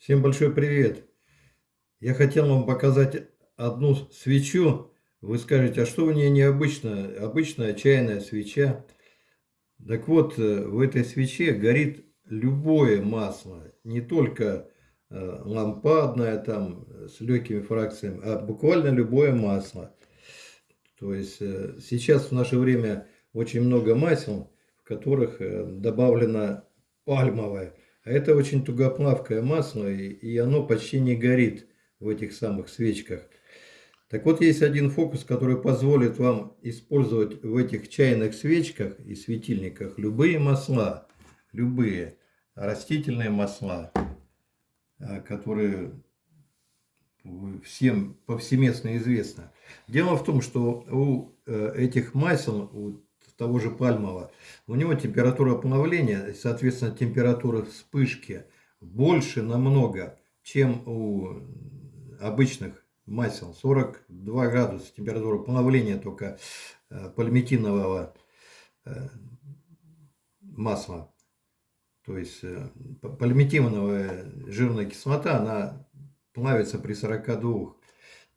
Всем большой привет! Я хотел вам показать одну свечу. Вы скажете, а что у нее необычно? Обычная чайная свеча. Так вот, э, в этой свече горит любое масло. Не только э, лампадное, там, с легкими фракциями, а буквально любое масло. То есть, э, сейчас в наше время очень много масел, в которых добавлено пальмовое. Это очень тугоплавкое масло, и, оно почти не горит в этих самых свечках. Так вот, есть один фокус, который позволит вам использовать в этих чайных свечках и светильниках любые масла, любые растительные масла, а, которые всем повсеместно известны. Дело в том, что у э, этих масел, у того же пальмового, у него температура плавления, соответственно, температура вспышки больше намного, чем у обычных масел. 42 градуса температура плавления только э, пальмитинового э, масла. То есть э, пальмитиновая жирная кислота, она плавится при 42.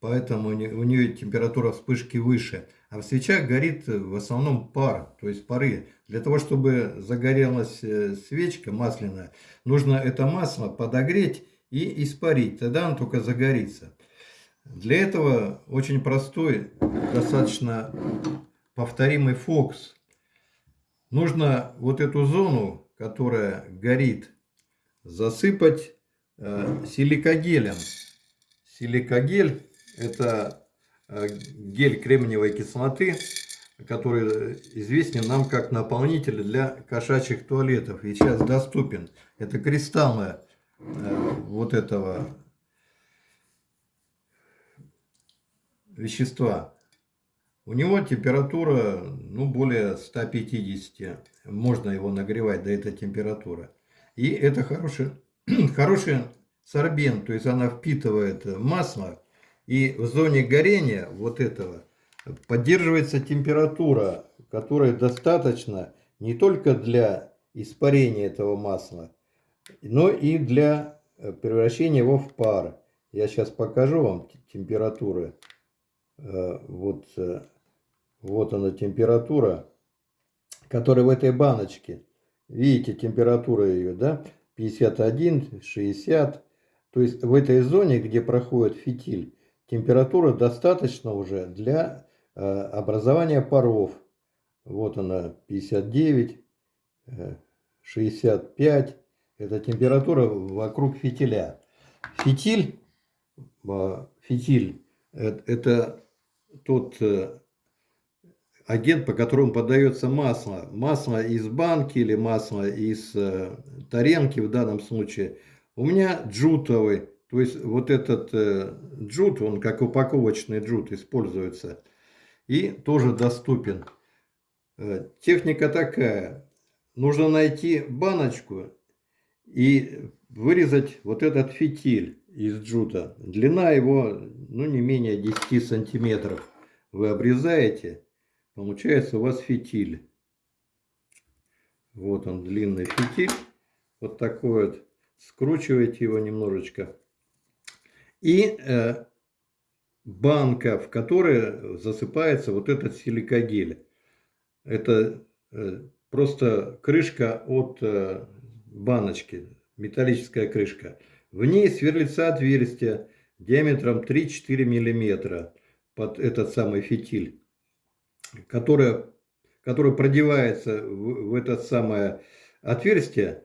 Поэтому у нее температура вспышки выше. А в свечах горит э, в основном пар, то есть пары. Для того, чтобы загорелась э, свечка масляная, нужно это масло подогреть и испарить. Тогда он только загорится. Для этого очень простой, достаточно повторимый фокус. Нужно вот эту зону, которая горит, засыпать э, силикогелем. Силикогель это Э, гель кремниевой кислоты, который известен нам как наполнитель для кошачьих туалетов. И сейчас доступен. Это кристаллы э, вот этого вещества. У него температура ну, более 150. Можно его нагревать до этой температуры. И это хороший, хороший сорбент. То есть она впитывает масло и в зоне горения вот этого поддерживается температура, которая достаточно не только для испарения этого масла, но и для э, превращения его в пар. Я сейчас покажу вам температуры. Э, вот, э, вот она температура, которая в этой баночке. Видите, температура ее, да? 51, 60. То есть в этой зоне, где проходит фитиль, температура достаточно уже для э, образования паров. Вот она 59, 65. Э, Это температура вокруг фитиля. Фитиль, э, фитиль это тот агент, по которому подается масло. Масло из банки или масло из тарелки в данном случае. У меня джутовый то есть вот этот э, джут, он как упаковочный джут используется и тоже доступен. Э, техника такая. Нужно найти баночку и вырезать вот этот фитиль из джута. Длина его ну, не менее 10 сантиметров. Вы обрезаете, получается у вас фитиль. Вот он длинный фитиль. Вот такой вот. Скручиваете его немножечко и э, банка, в которой засыпается вот этот силикогель. Это э, просто крышка от э, баночки, металлическая крышка. В ней сверлится отверстие диаметром 3-4 миллиметра под этот самый фитиль, которое, которое продевается в, в это самое отверстие,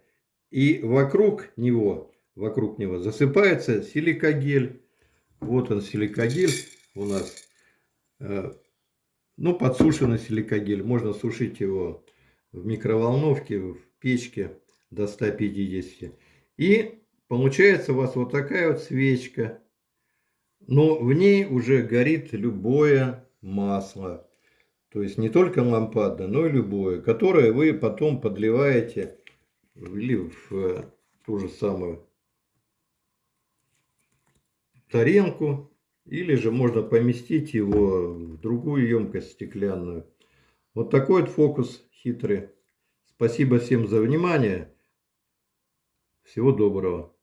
и вокруг него вокруг него засыпается силикогель. Вот он силикогель у нас. Э, ну, подсушенный силикогель. Можно сушить его в микроволновке, в печке до 150. И получается у вас вот такая вот свечка. Но в ней уже горит любое масло. То есть не только лампадное, но и любое, которое вы потом подливаете или в э, ту же самую тарелку, или же можно поместить его в другую емкость стеклянную. Вот такой вот фокус хитрый. Спасибо всем за внимание. Всего доброго.